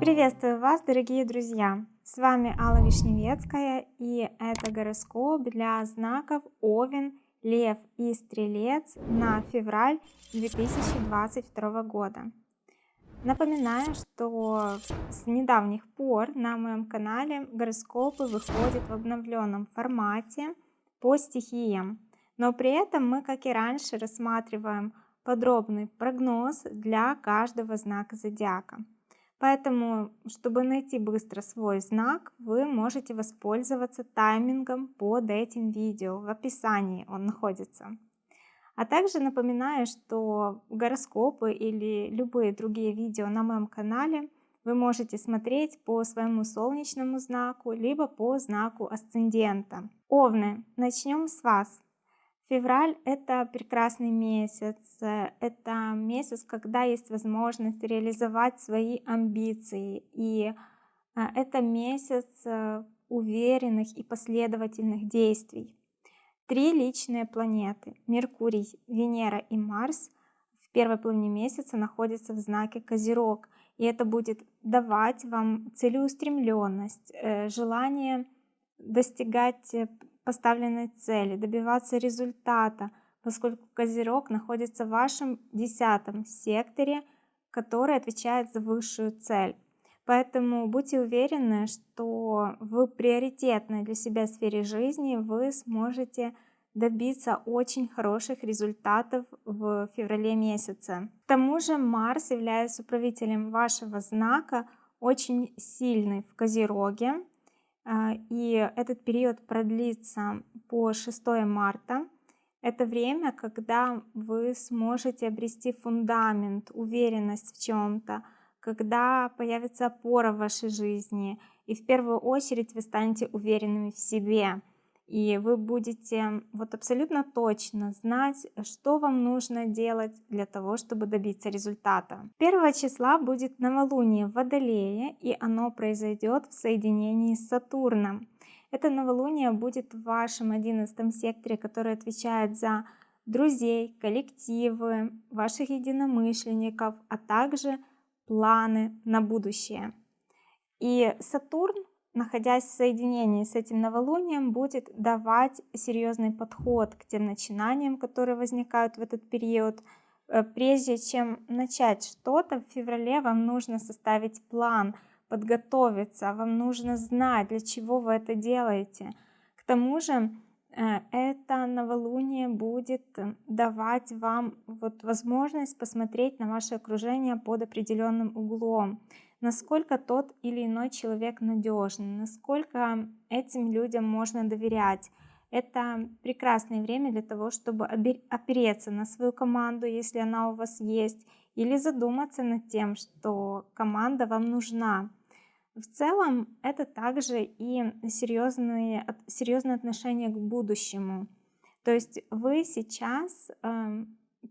Приветствую вас, дорогие друзья! С вами Алла Вишневецкая и это гороскоп для знаков Овен, Лев и Стрелец на февраль 2022 года. Напоминаю, что с недавних пор на моем канале гороскопы выходят в обновленном формате по стихиям, но при этом мы, как и раньше, рассматриваем подробный прогноз для каждого знака зодиака. Поэтому, чтобы найти быстро свой знак, вы можете воспользоваться таймингом под этим видео. В описании он находится. А также напоминаю, что гороскопы или любые другие видео на моем канале вы можете смотреть по своему солнечному знаку, либо по знаку асцендента. Овны, начнем с вас. Февраль – это прекрасный месяц, это месяц, когда есть возможность реализовать свои амбиции, и а, это месяц э, уверенных и последовательных действий. Три личные планеты – Меркурий, Венера и Марс – в первой половине месяца находятся в знаке Козерог. И это будет давать вам целеустремленность, э, желание достигать э, поставленной цели, добиваться результата, поскольку Козерог находится в вашем десятом секторе, который отвечает за высшую цель. Поэтому будьте уверены, что в приоритетной для себя сфере жизни вы сможете добиться очень хороших результатов в феврале месяце. К тому же Марс, являясь управителем вашего знака, очень сильный в Козероге, и этот период продлится по 6 марта. Это время, когда вы сможете обрести фундамент, уверенность в чем-то, когда появится опора в вашей жизни, и в первую очередь вы станете уверенными в себе. И вы будете вот абсолютно точно знать, что вам нужно делать для того, чтобы добиться результата. 1 числа будет новолуние в Водолее, и оно произойдет в соединении с Сатурном. Это новолуние будет в вашем 11 секторе, который отвечает за друзей, коллективы, ваших единомышленников, а также планы на будущее. И Сатурн, находясь в соединении с этим новолунием, будет давать серьезный подход к тем начинаниям, которые возникают в этот период. Э, прежде чем начать что-то, в феврале вам нужно составить план, подготовиться, вам нужно знать, для чего вы это делаете. К тому же, Э, это новолуние будет э, давать вам вот возможность посмотреть на ваше окружение под определенным углом, насколько тот или иной человек надежный, насколько этим людям можно доверять. Это прекрасное время для того, чтобы опереться на свою команду, если она у вас есть, или задуматься над тем, что команда вам нужна. В целом это также и серьезные, серьезное отношение к будущему. То есть вы сейчас э,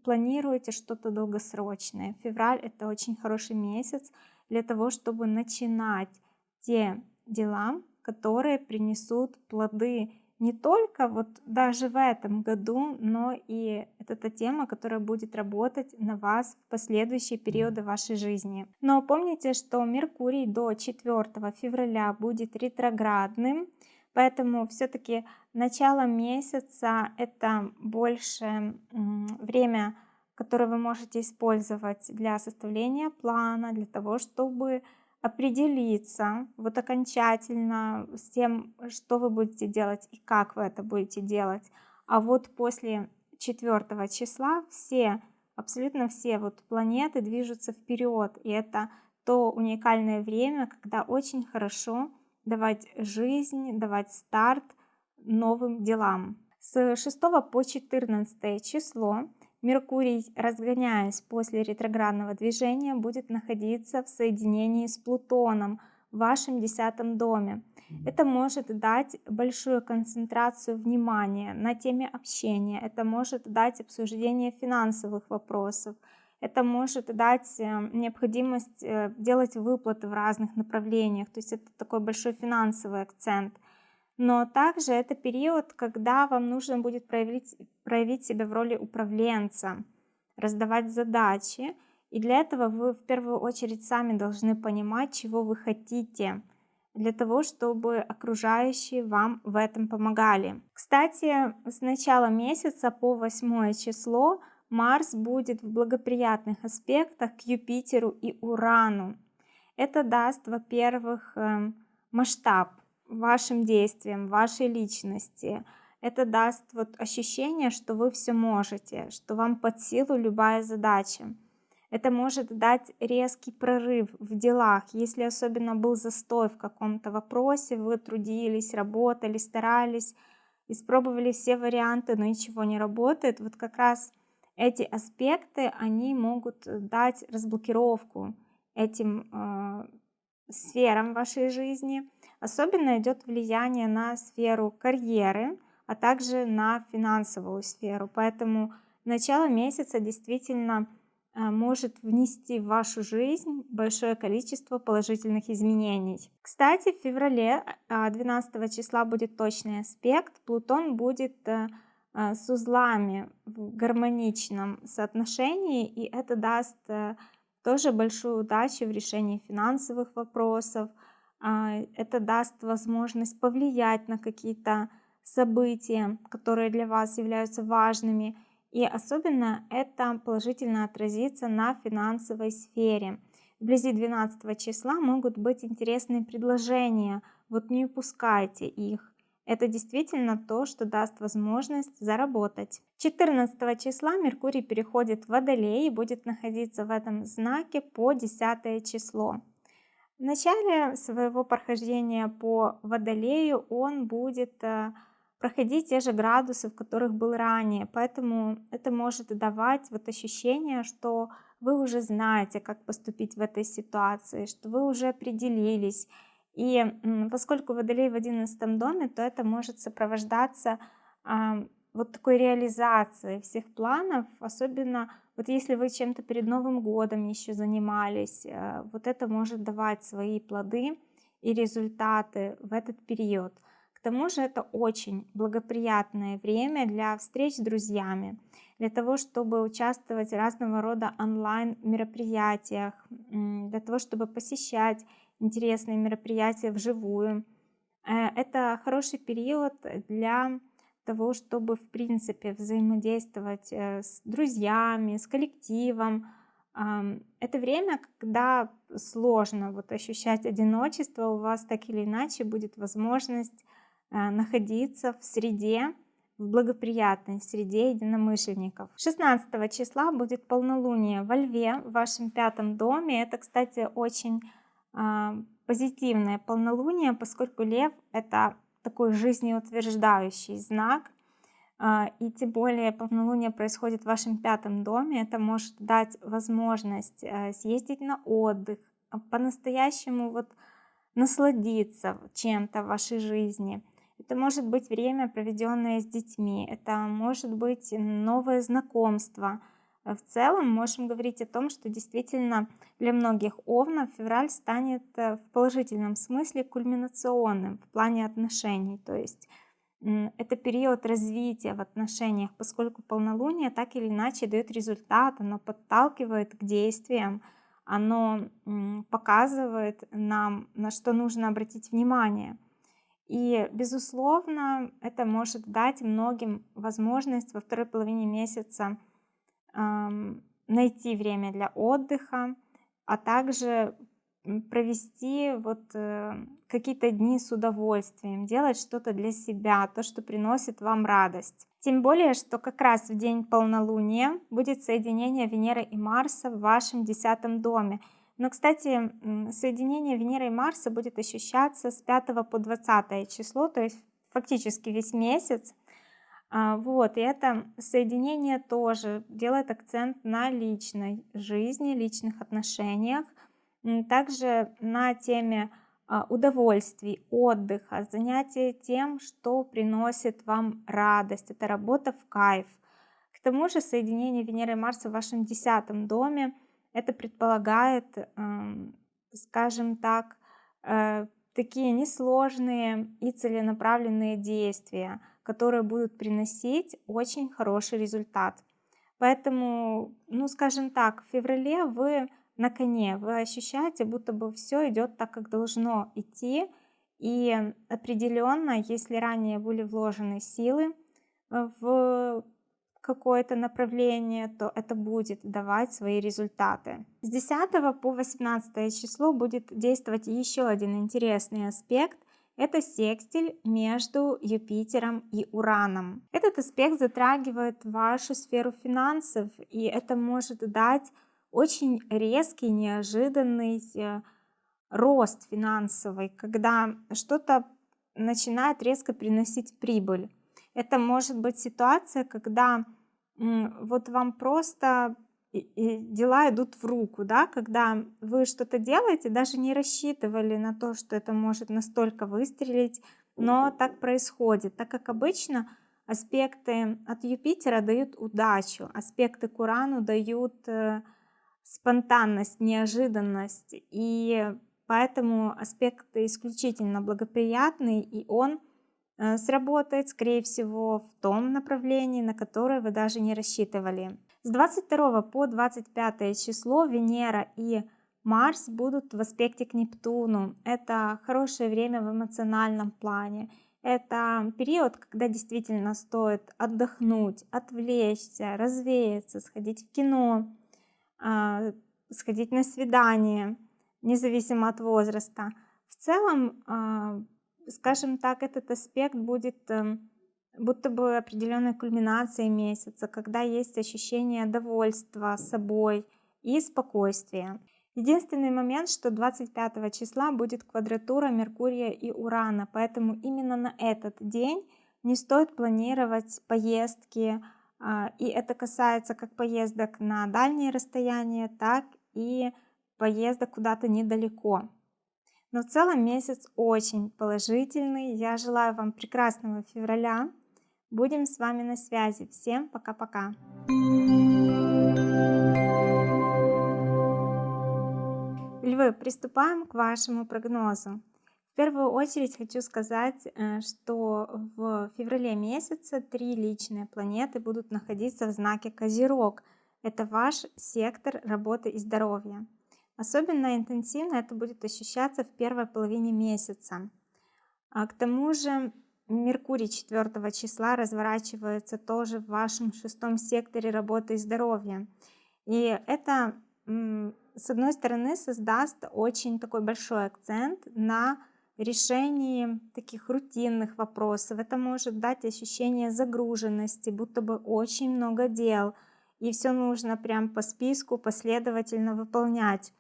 планируете что-то долгосрочное. Февраль это очень хороший месяц для того, чтобы начинать те дела, которые принесут плоды не только вот даже в этом году, но и это та тема, которая будет работать на вас в последующие периоды вашей жизни. Но помните, что Меркурий до 4 февраля будет ретроградным, поэтому все-таки начало месяца это больше время, которое вы можете использовать для составления плана, для того, чтобы определиться вот окончательно с тем, что вы будете делать и как вы это будете делать. А вот после 4 числа все, абсолютно все вот планеты движутся вперед. И это то уникальное время, когда очень хорошо давать жизнь, давать старт новым делам. С 6 по 14 число Меркурий, разгоняясь после ретроградного движения, будет находиться в соединении с Плутоном в вашем десятом доме. Это может дать большую концентрацию внимания на теме общения, это может дать обсуждение финансовых вопросов, это может дать э, необходимость э, делать выплаты в разных направлениях, то есть это такой большой финансовый акцент – но также это период, когда вам нужно будет проявить, проявить себя в роли управленца. раздавать задачи. И для этого вы в первую очередь сами должны понимать, чего вы хотите, для того, чтобы окружающие вам в этом помогали. Кстати, с начала месяца по 8 число Марс будет в благоприятных аспектах к Юпитеру и Урану. Это даст, во-первых, эм, масштаб вашим действиям, вашей личности. Это даст вот ощущение, что вы все можете, что вам под силу любая задача. Это может дать резкий прорыв в делах, если особенно был застой в каком-то вопросе, вы трудились, работали, старались, испробовали все варианты, но ничего не работает. Вот как раз эти аспекты, они могут дать разблокировку этим э, сферам вашей жизни. Особенно идет влияние на сферу карьеры, а также на финансовую сферу. Поэтому начало месяца действительно э, может внести в вашу жизнь большое количество положительных изменений. Кстати, в феврале 12 э, числа будет точный аспект. Плутон будет э, с узлами в гармоничном соотношении, и это даст тоже большую удачу в решении финансовых вопросов. А, это даст возможность повлиять на какие-то события, которые для вас являются важными. И особенно это положительно отразится на финансовой сфере. Вблизи 12 числа могут быть интересные предложения, вот не упускайте их. Это действительно то, что даст возможность заработать. 14 числа Меркурий переходит в Водолей и будет находиться в этом знаке по 10 число. В начале своего прохождения по Водолею он будет э, проходить те же градусы, в которых был ранее. Поэтому это может давать вот ощущение, что вы уже знаете, как поступить в этой ситуации, что вы уже определились, и поскольку Водолей в одиннадцатом доме, то это может сопровождаться вот такой реализацией всех планов, особенно вот если вы чем-то перед Новым годом еще занимались, э, вот это может давать свои плоды и результаты в этот период. К тому же это очень благоприятное время для встреч с друзьями, для того, чтобы участвовать в разного рода онлайн мероприятиях, для того, чтобы посещать интересные мероприятия вживую. Э, это хороший период для того, чтобы в принципе взаимодействовать э, с друзьями, с коллективом. Это время, когда сложно вот ощущать одиночество, у вас так или иначе будет возможность э, находиться в среде, в благоприятной среде единомышленников. 16 числа будет полнолуние во Льве, в вашем пятом доме. Это, кстати, очень а, позитивное полнолуние, поскольку лев это такой жизнеутверждающий знак, а, и тем более полнолуние происходит в вашем пятом доме, это может дать возможность э, съездить на отдых, а, по-настоящему вот насладиться чем-то в вашей жизни. Это может быть время, проведенное с детьми, это может быть новое знакомство – в целом можем говорить о том, что действительно для многих овнов февраль станет э, в положительном смысле кульминационным в плане отношений. То есть это период развития в отношениях, поскольку полнолуние так или иначе дает результат, оно подталкивает к действиям, оно показывает нам, на что нужно обратить внимание. И, безусловно, это может дать многим возможность во второй половине месяца найти время для отдыха, а также провести вот э, какие-то дни с удовольствием, делать что-то для себя, то, что приносит вам радость. Тем более, что как раз в день полнолуния будет соединение Венеры и Марса в вашем десятом доме. Но, кстати, соединение Венеры и Марса будет ощущаться с 5 по 20 число, то есть фактически весь месяц. А, вот, и это соединение тоже делает акцент на личной жизни, личных отношениях, также на теме а, удовольствий, отдыха, занятия тем, что приносит вам радость. Это работа в кайф. К тому же соединение Венеры и Марса в вашем десятом доме, это предполагает, скажем так, э, такие несложные и целенаправленные действия – которые будут приносить очень хороший результат. Поэтому, ну скажем так, в феврале вы на коне, вы ощущаете, будто бы все идет так, как должно идти. И определенно, если ранее были вложены силы э, в какое-то направление, то это будет давать свои результаты. С 10 по 18 число будет действовать еще один интересный аспект. Это секстиль между Юпитером и Ураном. Этот аспект затрагивает вашу сферу финансов, и это может дать очень резкий, неожиданный э, рост финансовый, когда что-то начинает резко приносить прибыль. Это может быть ситуация, когда вот вам просто дела идут в руку, да, когда вы что-то делаете, даже не рассчитывали на то, что это может настолько выстрелить, но так происходит, так как обычно аспекты от Юпитера дают удачу, аспекты к Урану дают э, спонтанность, неожиданность, и поэтому аспект исключительно благоприятный, и он Э, сработает, скорее всего, в том направлении, на которое вы даже не рассчитывали. С 22 по 25 число Венера и Марс будут в аспекте к Нептуну. Это хорошее время в эмоциональном плане. Это период, когда действительно стоит отдохнуть, отвлечься, развеяться, сходить в кино, а, сходить на свидание, независимо от возраста. В целом а, скажем так, этот аспект будет эм, будто бы определенной кульминацией месяца, когда есть ощущение довольства собой и спокойствия. Единственный момент, что 25 числа будет квадратура Меркурия и Урана, поэтому именно на этот день не стоит планировать поездки, а, и это касается как поездок на дальние расстояния, так и поездок куда-то недалеко. Но в целом месяц очень положительный. Я желаю вам прекрасного февраля. Будем с вами на связи. Всем пока-пока. Львы, приступаем к вашему прогнозу. В первую очередь хочу сказать, э, что в феврале месяце три личные планеты будут находиться в знаке Козерог. Это ваш сектор работы и здоровья. Особенно интенсивно это будет ощущаться в первой половине месяца. А к тому же Меркурий 4 числа разворачивается тоже в вашем шестом секторе работы и здоровья. И это, с одной стороны, создаст очень такой большой акцент на решении таких рутинных вопросов. Это может дать ощущение загруженности, будто бы очень много дел, и все нужно прям по списку последовательно выполнять.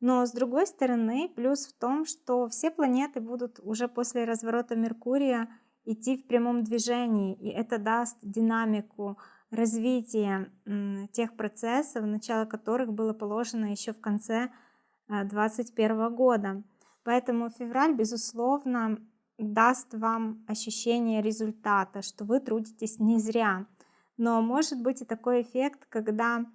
Но с другой стороны, плюс в том, что все планеты будут уже после разворота Меркурия идти в прямом движении, и это даст динамику развития тех процессов, начало которых было положено еще в конце 2021 э, года. Поэтому февраль, безусловно, даст вам ощущение результата, что вы трудитесь не зря. Но может быть и такой эффект, когда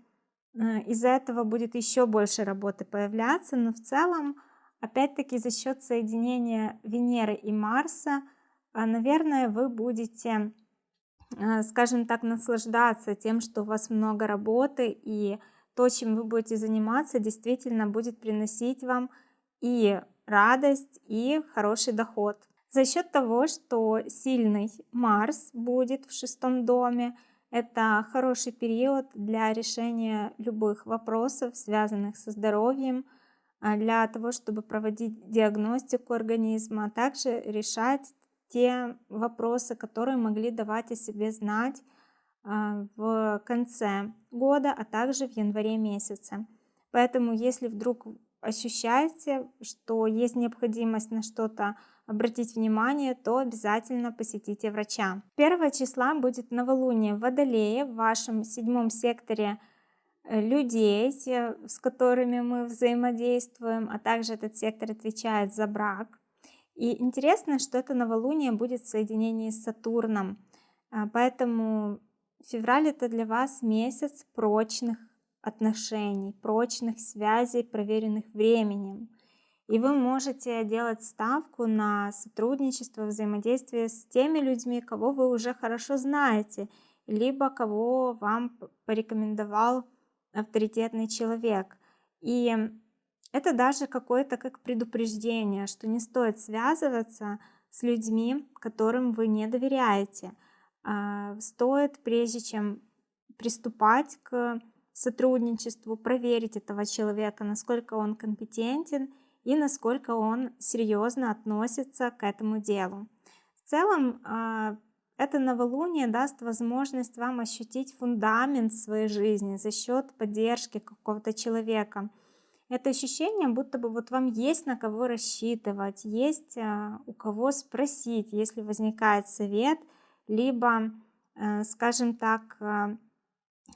Э, из-за этого будет еще больше работы появляться, но в целом, опять-таки за счет соединения Венеры и Марса, наверное, вы будете, э, скажем так, наслаждаться тем, что у вас много работы, и то, чем вы будете заниматься, действительно будет приносить вам и радость, и хороший доход. За счет того, что сильный Марс будет в шестом доме, это хороший период для решения любых вопросов, связанных со здоровьем, а, для того, чтобы проводить диагностику организма, а также решать те вопросы, которые могли давать о себе знать а, в конце года, а также в январе месяце. Поэтому, если вдруг ощущаете, что есть необходимость на что-то обратить внимание, то обязательно посетите врача. 1 числа будет новолуние в Водолее в вашем седьмом секторе э, людей, с которыми мы взаимодействуем, а также этот сектор отвечает за брак. И интересно, что это новолуние будет в соединении с Сатурном, а, поэтому февраль это для вас месяц прочных отношений, прочных связей, проверенных временем. И вы можете делать ставку на сотрудничество, взаимодействие с теми людьми, кого вы уже хорошо знаете. либо кого вам порекомендовал авторитетный человек. И это даже какое-то как предупреждение, что не стоит связываться с людьми, которым вы не доверяете. А, стоит, прежде чем приступать к сотрудничеству, проверить этого человека, насколько он компетентен и насколько он серьезно относится к этому делу. В целом, а, это новолуние даст возможность вам ощутить фундамент своей жизни за счет поддержки какого-то человека. Это ощущение, будто бы вот вам есть на кого рассчитывать, есть а, у кого спросить, если возникает совет, либо, э, скажем так, а,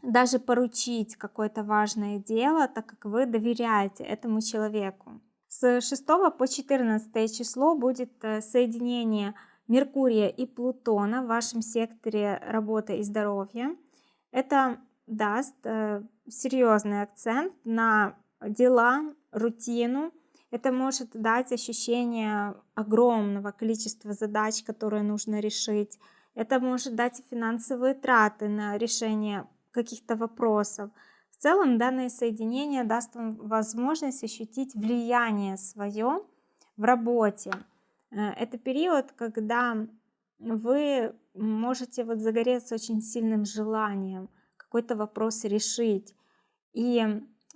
даже поручить какое-то важное дело, так как вы доверяете этому человеку. С 6 по 14 число будет э, соединение Меркурия и Плутона в вашем секторе работы и здоровья. Это даст э, серьезный акцент на дела, рутину. Это может дать ощущение огромного количества задач, которые нужно решить. Это может дать финансовые траты на решение каких-то вопросов. В целом данное соединение даст вам возможность ощутить влияние свое в работе. Э, это период, когда вы можете вот загореться очень сильным желанием какой-то вопрос решить. И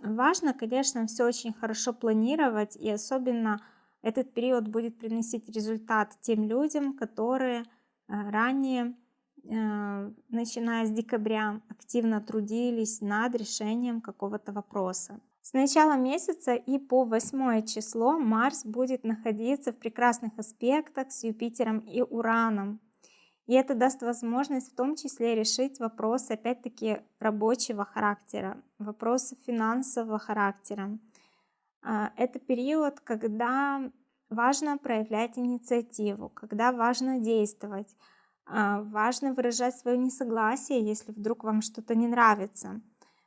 важно, конечно, все очень хорошо планировать, и особенно этот период будет приносить результат тем людям, которые э, ранее, э, начиная с декабря, активно трудились над решением какого-то вопроса. С начала месяца и по 8 число Марс будет находиться в прекрасных аспектах с Юпитером и Ураном. И это даст возможность в том числе решить вопросы, опять-таки, рабочего характера, вопросы финансового характера. А, это период, когда важно проявлять инициативу, когда важно действовать, а, важно выражать свое несогласие, если вдруг вам что-то не нравится.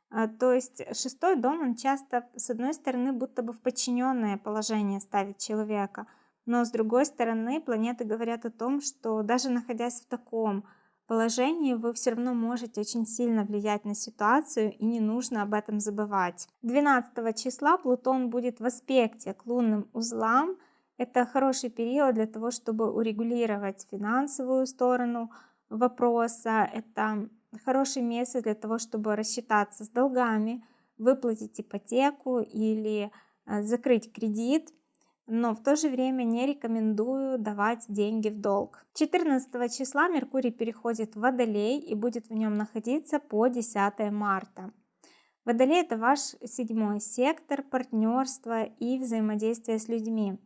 А, то есть шестой дом, он часто, с одной стороны, будто бы в подчиненное положение ставит человека, но с другой стороны, планеты говорят о том, что даже находясь в таком положении, вы все равно можете очень сильно влиять на ситуацию, и не нужно об этом забывать. 12 числа Плутон будет в аспекте к лунным узлам. Это хороший период для того, чтобы урегулировать финансовую сторону вопроса. Это хороший месяц для того, чтобы рассчитаться с долгами, выплатить ипотеку или э, закрыть кредит, но в то же время не рекомендую давать деньги в долг. 14 числа Меркурий переходит в Водолей и будет в нем находиться по 10 марта. Водолей это ваш седьмой сектор партнерства и взаимодействия с людьми.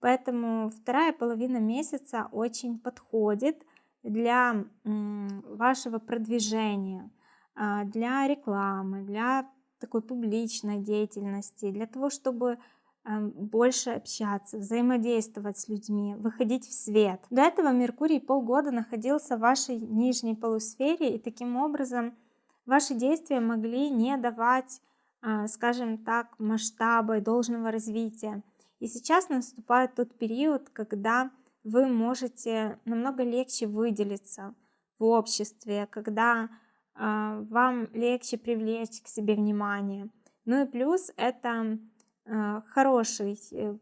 Поэтому вторая половина месяца очень подходит для вашего продвижения, а, для рекламы, для такой публичной деятельности, для того, чтобы больше общаться, взаимодействовать с людьми, выходить в свет. До этого Меркурий полгода находился в вашей нижней полусфере, и таким образом ваши действия могли не давать, а, скажем так, масштаба и должного развития. И сейчас наступает тот период, когда вы можете намного легче выделиться в обществе, когда э, вам легче привлечь к себе внимание. Ну и плюс это э, хороший э,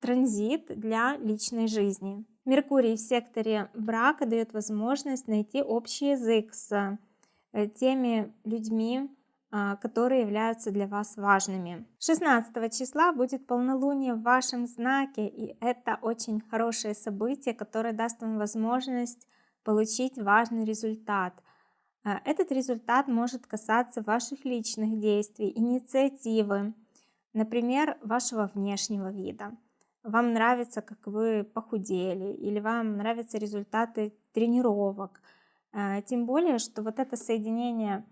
транзит для личной жизни. Меркурий в секторе брака дает возможность найти общий язык с э, теми людьми, а, которые являются для вас важными. 16 числа будет полнолуние в вашем знаке, и это очень хорошее событие, которое даст вам возможность получить важный результат. Этот результат может касаться ваших личных действий, инициативы, например, вашего внешнего вида. Вам нравится, как вы похудели, или вам нравятся результаты тренировок. А, тем более, что вот это соединение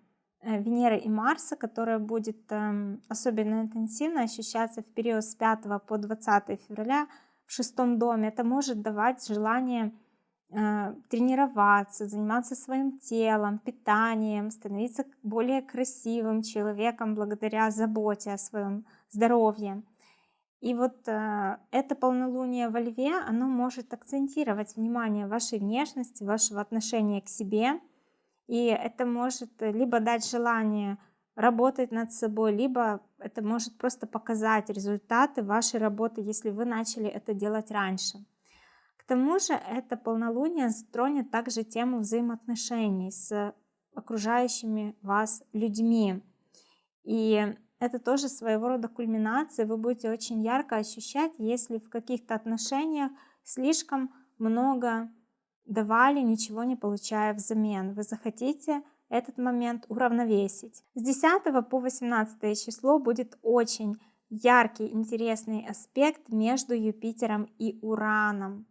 Э, Венеры и Марса, которая будет эм, особенно интенсивно ощущаться в период с 5 по 20 февраля в шестом доме. Это может давать желание э, тренироваться, заниматься своим телом, питанием, становиться более красивым человеком благодаря заботе о своем здоровье. И вот э, это полнолуние во Льве, оно может акцентировать внимание вашей внешности, вашего отношения к себе – И это может либо дать желание работать над собой, либо это может просто показать результаты вашей работы, если вы начали это делать раньше. К тому же это полнолуние затронет также тему взаимоотношений с окружающими вас людьми. И это тоже своего рода кульминация. Вы будете очень ярко ощущать, если в каких-то отношениях слишком много давали, ничего не получая взамен. Вы захотите этот момент уравновесить. С 10 по 18 число будет очень яркий, интересный аспект между Юпитером и Ураном.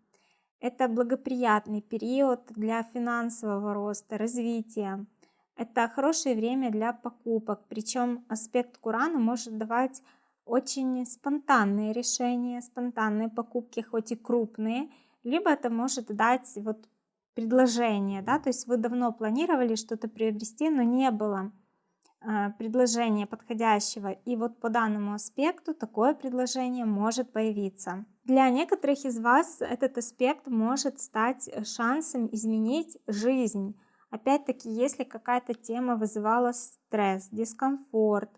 Это благоприятный период для финансового роста, развития. Это хорошее время для покупок, причем аспект к Урану может давать очень спонтанные решения, спонтанные покупки, хоть и крупные, либо это может дать вот предложение, да, то есть вы давно планировали что-то приобрести, но не было э, предложения подходящего, и вот по данному аспекту такое предложение может появиться. Для некоторых из вас этот аспект может стать шансом изменить жизнь. Опять-таки, если какая-то тема вызывала стресс, дискомфорт,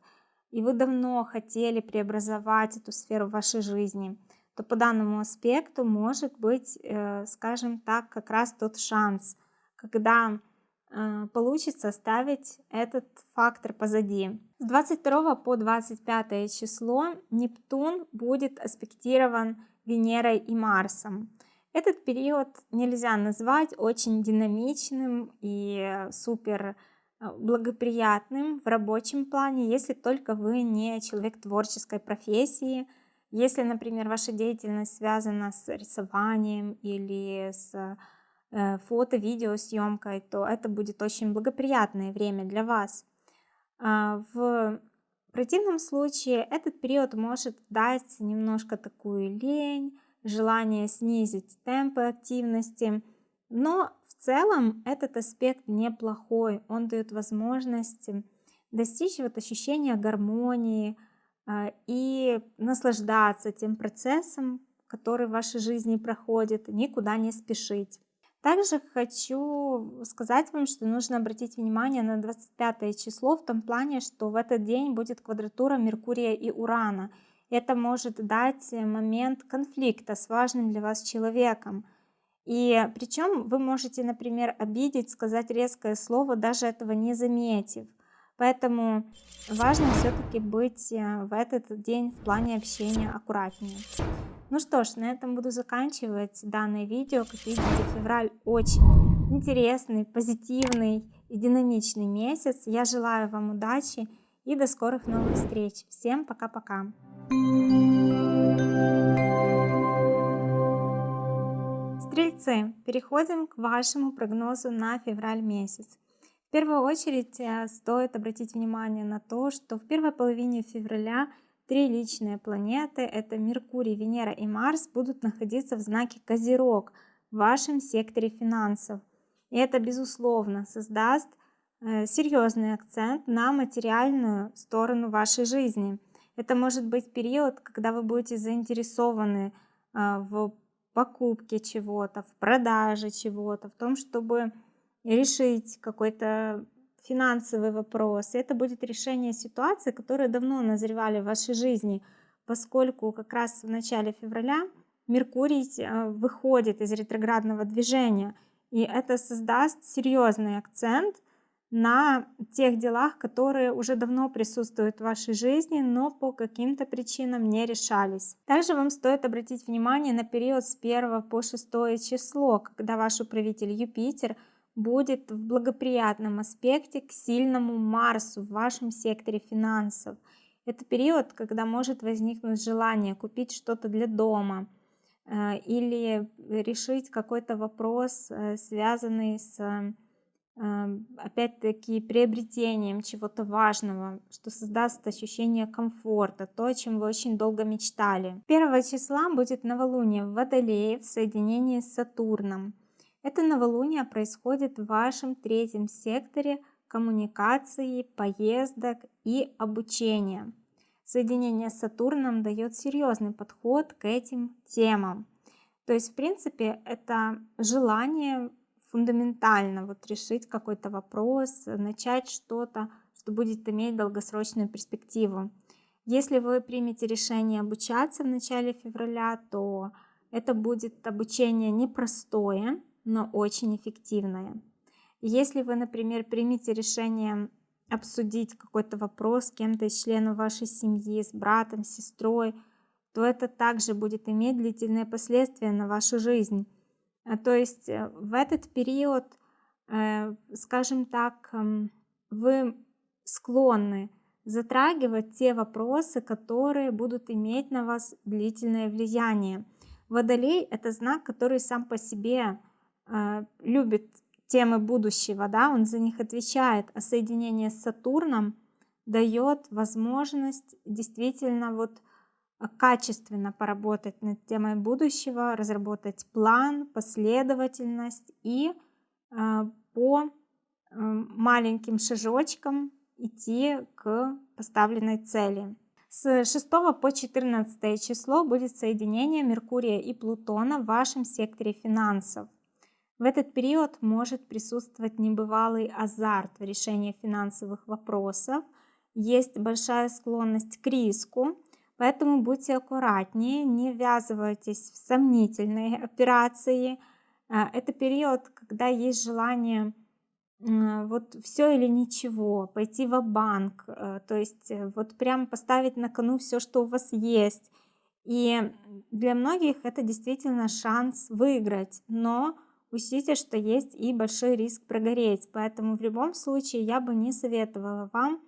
и вы давно хотели преобразовать эту сферу вашей жизни – то по данному аспекту может быть, э, скажем так, как раз тот шанс, когда э, получится оставить этот фактор позади. С 22 по 25 число Нептун будет аспектирован Венерой и Марсом. Этот период нельзя назвать очень динамичным и супер э, благоприятным в рабочем плане, если только вы не человек творческой профессии, если, например, ваша деятельность связана с рисованием или с э, фото-видеосъемкой, то это будет очень благоприятное время для вас. А, в противном случае этот период может дать немножко такую лень, желание снизить темпы активности, но в целом этот аспект неплохой, он дает возможность достичь вот ощущения гармонии, а, и наслаждаться тем процессом, который в вашей жизни проходит, никуда не спешить. Также хочу сказать вам, что нужно обратить внимание на 25 число в том плане, что в этот день будет квадратура Меркурия и Урана. Это может дать момент конфликта с важным для вас человеком. И причем вы можете, например, обидеть, сказать резкое слово, даже этого не заметив. Поэтому важно все-таки быть э, в этот день в плане общения аккуратнее. Ну что ж, на этом буду заканчивать данное видео. Как видите, февраль очень интересный, позитивный и динамичный месяц. Я желаю вам удачи и до скорых новых встреч. Всем пока-пока. Стрельцы, переходим к вашему прогнозу на февраль месяц первую очередь э, стоит обратить внимание на то, что в первой половине февраля три личные планеты, это Меркурий, Венера и Марс, будут находиться в знаке Козерог в вашем секторе финансов. И это, безусловно, создаст э, серьезный акцент на материальную сторону вашей жизни. Это может быть период, когда вы будете заинтересованы э, в покупке чего-то, в продаже чего-то, в том, чтобы решить какой-то финансовый вопрос. Это будет решение ситуации, которые давно назревали в вашей жизни, поскольку как раз в начале февраля Меркурий э, выходит из ретроградного движения, и это создаст серьезный акцент на тех делах, которые уже давно присутствуют в вашей жизни, но по каким-то причинам не решались. Также вам стоит обратить внимание на период с 1 по 6 число, когда ваш управитель Юпитер – будет в благоприятном аспекте к сильному Марсу в вашем секторе финансов. Это период, когда может возникнуть желание купить что-то для дома э, или решить какой-то вопрос, э, связанный с, э, опять-таки, приобретением чего-то важного, что создаст ощущение комфорта, то, о чем вы очень долго мечтали. 1 числа будет новолуние в Водолее в соединении с Сатурном. Это новолуние происходит в вашем третьем секторе коммуникации, поездок и обучения. Соединение с Сатурном дает серьезный подход к этим темам. То есть, в принципе, это желание фундаментально вот решить какой-то вопрос, начать что-то, что будет иметь долгосрочную перспективу. Если вы примете решение обучаться в начале февраля, то это будет обучение непростое, но очень эффективное. Если вы, например, примете решение обсудить какой-то вопрос с кем-то из членов вашей семьи, с братом, сестрой, то это также будет иметь длительные последствия на вашу жизнь. А, то есть э, в этот период, э, скажем так, эм, вы склонны затрагивать те вопросы, которые будут иметь на вас длительное влияние. Водолей – это знак, который сам по себе э, любит темы будущего, да, он за них отвечает, а соединение с Сатурном дает возможность действительно вот качественно поработать над темой будущего, разработать план, последовательность и э, по э, маленьким шажочкам идти к поставленной цели. С 6 по 14 число будет соединение Меркурия и Плутона в вашем секторе финансов. В этот период может присутствовать небывалый азарт в решении финансовых вопросов, есть большая склонность к риску, поэтому будьте аккуратнее, не ввязывайтесь в сомнительные операции. А, это период, когда есть желание вот все или ничего, пойти в банк э, то есть э, вот прям поставить на кону все, что у вас есть. И для многих это действительно шанс выиграть, но учтите, что есть и большой риск прогореть. Поэтому в любом случае я бы не советовала вам,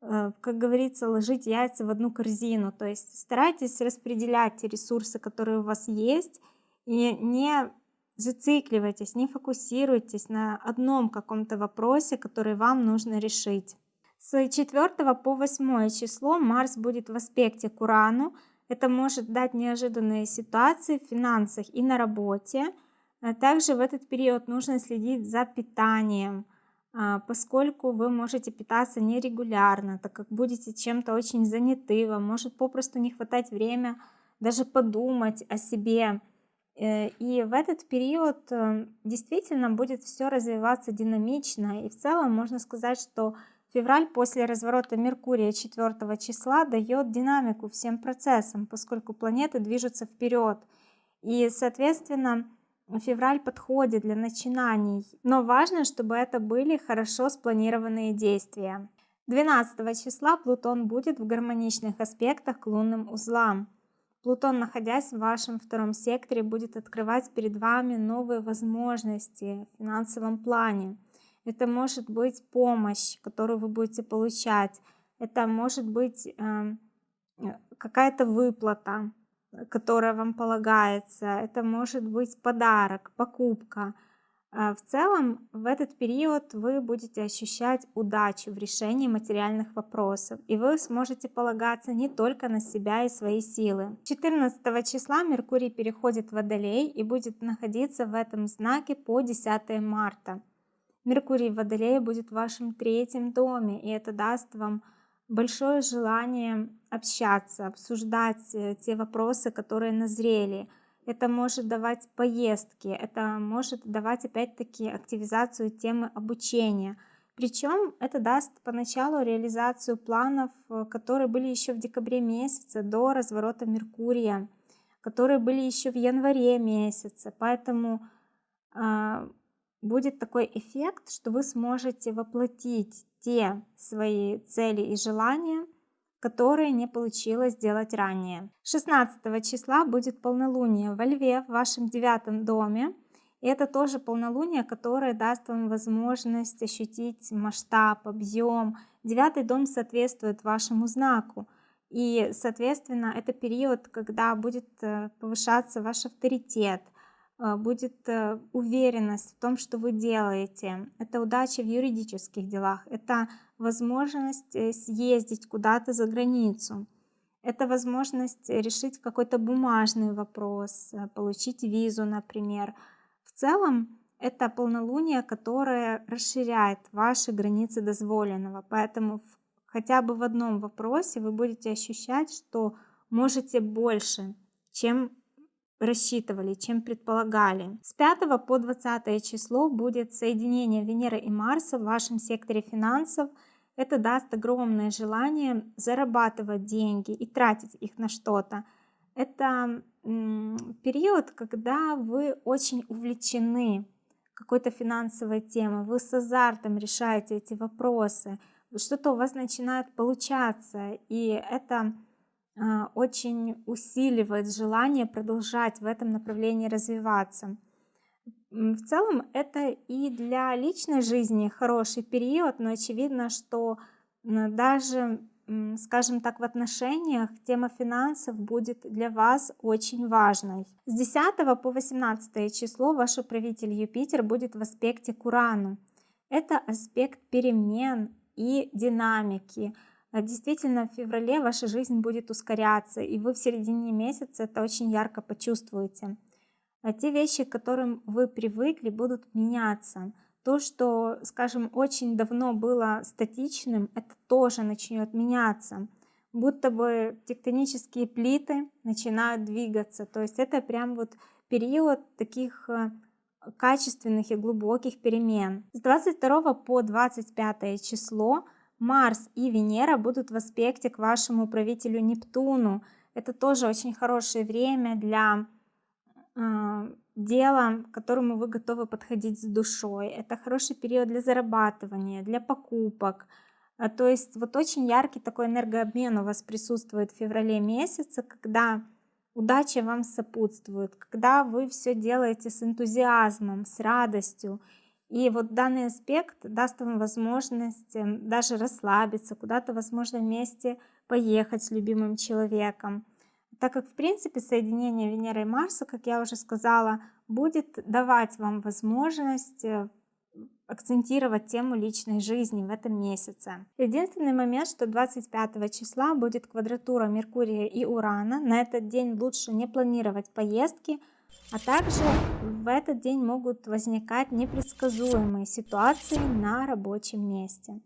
как говорится, ложить яйца в одну корзину. То есть старайтесь распределять те ресурсы, которые у вас есть, и не зацикливайтесь, не фокусируйтесь на одном каком-то вопросе, который вам нужно решить. С 4 по 8 число Марс будет в аспекте к Урану. Это может дать неожиданные ситуации в финансах и на работе. Также в этот период нужно следить за питанием, поскольку вы можете питаться нерегулярно, так как будете чем-то очень заняты, вам может попросту не хватать время даже подумать о себе, Э, и в этот период э, действительно будет все развиваться динамично. И в целом можно сказать, что февраль после разворота Меркурия 4 числа дает динамику всем процессам, поскольку планеты движутся вперед. И, соответственно, февраль подходит для начинаний. Но важно, чтобы это были хорошо спланированные действия. 12 числа Плутон будет в гармоничных аспектах к лунным узлам. Плутон, находясь в вашем втором секторе, будет открывать перед вами новые возможности в финансовом плане. Это может быть помощь, которую вы будете получать. Это может быть э, какая-то выплата, которая вам полагается. Это может быть подарок, покупка. А, в целом, в этот период вы будете ощущать удачу в решении материальных вопросов, и вы сможете полагаться не только на себя и свои силы. 14 числа Меркурий переходит в Водолей и будет находиться в этом знаке по 10 марта. Меркурий в Водолее будет в вашем третьем доме, и это даст вам большое желание общаться, обсуждать э, те вопросы, которые назрели – это может давать поездки, это может давать опять-таки активизацию темы обучения. Причем это даст поначалу реализацию планов, э, которые были еще в декабре месяце до разворота Меркурия, которые были еще в январе месяце. Поэтому э, будет такой эффект, что вы сможете воплотить те свои цели и желания, которые не получилось сделать ранее. 16 числа будет полнолуние во Льве в вашем девятом доме. И это тоже полнолуние, которое даст вам возможность ощутить масштаб, объем. Девятый дом соответствует вашему знаку. И, соответственно, это период, когда будет э, повышаться ваш авторитет, э, будет э, уверенность в том, что вы делаете. Это удача в юридических делах, это возможность э, съездить куда-то за границу. Это возможность решить какой-то бумажный вопрос, э, получить визу, например. В целом, это полнолуние, которое расширяет ваши границы дозволенного. Поэтому хотя бы в одном вопросе вы будете ощущать, что можете больше, чем рассчитывали, чем предполагали. С 5 по 20 число будет соединение Венеры и Марса в вашем секторе финансов. Это даст огромное желание зарабатывать деньги и тратить их на что-то. Это период, когда вы очень увлечены какой-то финансовой темой, вы с азартом решаете эти вопросы, что-то у вас начинает получаться, и это а, очень усиливает желание продолжать в этом направлении развиваться. В целом это и для личной жизни хороший период, но очевидно, что даже, скажем так, в отношениях тема финансов будет для вас очень важной. С 10 по 18 число ваш управитель Юпитер будет в аспекте к Урану. Это аспект перемен и динамики, а действительно в феврале ваша жизнь будет ускоряться, и вы в середине месяца это очень ярко почувствуете. А те вещи, к которым вы привыкли, будут меняться. То, что, скажем, очень давно было статичным, это тоже начнет меняться. Будто бы тектонические плиты начинают двигаться. То есть это прям вот период таких э, качественных и глубоких перемен. С 22 по 25 число Марс и Венера будут в аспекте к вашему правителю Нептуну. Это тоже очень хорошее время для э, дела, к которому вы готовы подходить с душой. Это хороший период для зарабатывания, для покупок. А, то есть вот очень яркий такой энергообмен у вас присутствует в феврале месяце, когда удача вам сопутствует, когда вы все делаете с энтузиазмом, с радостью, и вот данный аспект даст вам возможность эм, даже расслабиться, куда-то, возможно, вместе поехать с любимым человеком. Так как, в принципе, соединение Венеры и Марса, как я уже сказала, будет давать вам возможность э, акцентировать тему личной жизни в этом месяце. Единственный момент, что 25 числа будет квадратура Меркурия и Урана. На этот день лучше не планировать поездки, а также в этот день могут возникать непредсказуемые ситуации на рабочем месте.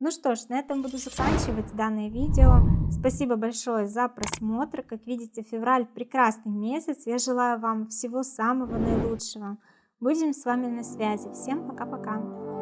Ну что ж, на этом буду заканчивать данное видео. Спасибо большое за просмотр. Как видите, февраль прекрасный месяц. Я желаю вам всего самого наилучшего. Будем с вами на связи. Всем пока-пока.